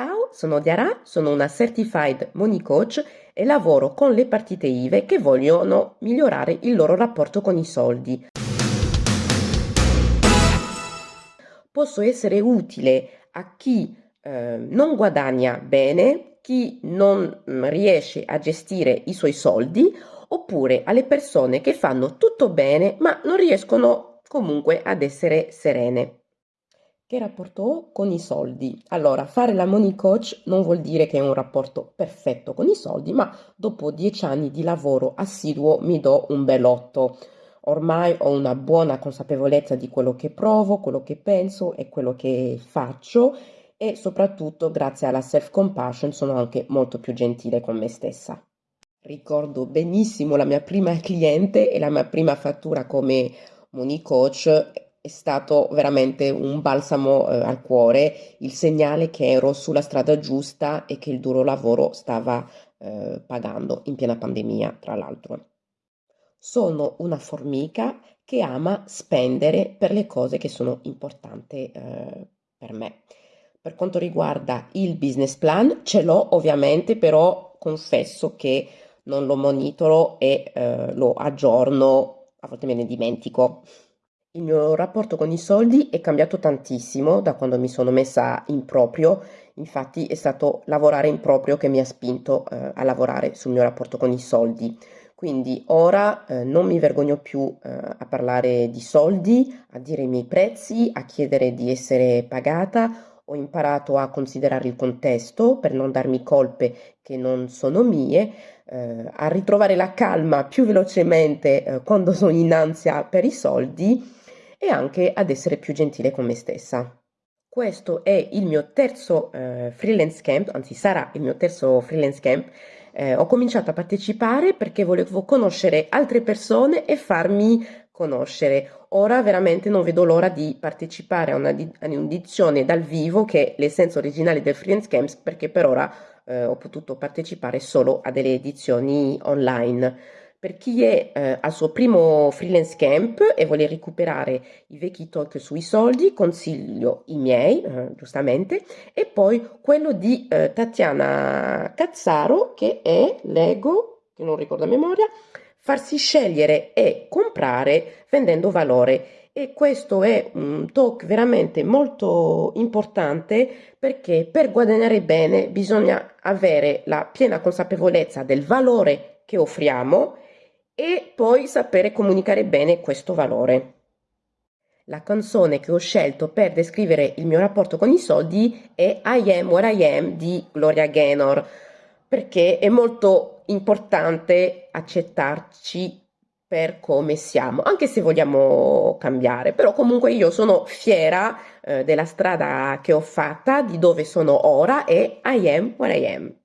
Ciao, sono Diara, sono una Certified Money Coach e lavoro con le partite IVE che vogliono migliorare il loro rapporto con i soldi. Posso essere utile a chi eh, non guadagna bene, chi non mm, riesce a gestire i suoi soldi, oppure alle persone che fanno tutto bene ma non riescono comunque ad essere serene. Che rapporto ho con i soldi? Allora, fare la money coach non vuol dire che è un rapporto perfetto con i soldi, ma dopo dieci anni di lavoro assiduo mi do un bell'otto. Ormai ho una buona consapevolezza di quello che provo, quello che penso e quello che faccio e soprattutto grazie alla self-compassion sono anche molto più gentile con me stessa. Ricordo benissimo la mia prima cliente e la mia prima fattura come money coach è stato veramente un balsamo eh, al cuore, il segnale che ero sulla strada giusta e che il duro lavoro stava eh, pagando in piena pandemia, tra l'altro. Sono una formica che ama spendere per le cose che sono importanti eh, per me. Per quanto riguarda il business plan, ce l'ho ovviamente, però confesso che non lo monitoro e eh, lo aggiorno, a volte me ne dimentico. Il mio rapporto con i soldi è cambiato tantissimo da quando mi sono messa in proprio, infatti è stato lavorare in proprio che mi ha spinto eh, a lavorare sul mio rapporto con i soldi. Quindi ora eh, non mi vergogno più eh, a parlare di soldi, a dire i miei prezzi, a chiedere di essere pagata. Ho imparato a considerare il contesto per non darmi colpe che non sono mie, eh, a ritrovare la calma più velocemente eh, quando sono in ansia per i soldi e anche ad essere più gentile con me stessa. Questo è il mio terzo eh, freelance camp, anzi sarà il mio terzo freelance camp. Eh, ho cominciato a partecipare perché volevo conoscere altre persone e farmi conoscere. Ora veramente non vedo l'ora di partecipare a un'edizione dal vivo che è l'essenza originale del freelance camp perché per ora eh, ho potuto partecipare solo a delle edizioni online. Per chi è eh, al suo primo freelance camp e vuole recuperare i vecchi talk sui soldi, consiglio i miei, eh, giustamente, e poi quello di eh, Tatiana Cazzaro, che è, leggo, che non ricordo a memoria, farsi scegliere e comprare vendendo valore. E questo è un talk veramente molto importante perché per guadagnare bene bisogna avere la piena consapevolezza del valore che offriamo e poi sapere comunicare bene questo valore. La canzone che ho scelto per descrivere il mio rapporto con i soldi è I Am What I Am di Gloria Gaynor, perché è molto importante accettarci per come siamo, anche se vogliamo cambiare, però comunque io sono fiera eh, della strada che ho fatta, di dove sono ora e I am what I am.